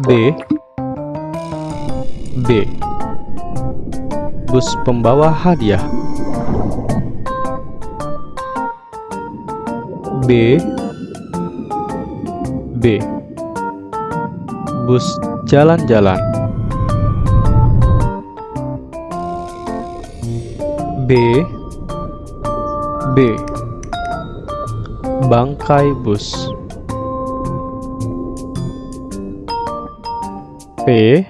B. B. Bus pembawa hadiah. B. B. Bus jalan-jalan. B. B. Bangkai bus P.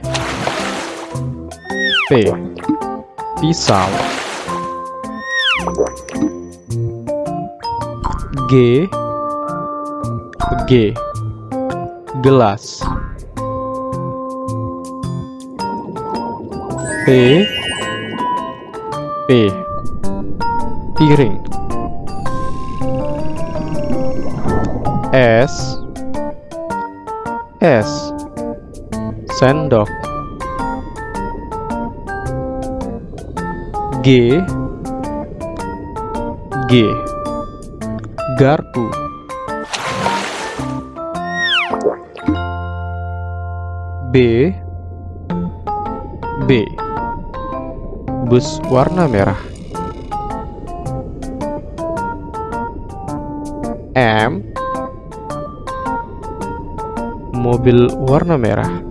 P. Pisau. G. G. Gelas. P. P. Piring. S. S Sendok. G. G. Garpu. B. B. Bus warna merah. M. Mobil warna merah